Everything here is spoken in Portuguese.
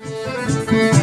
Música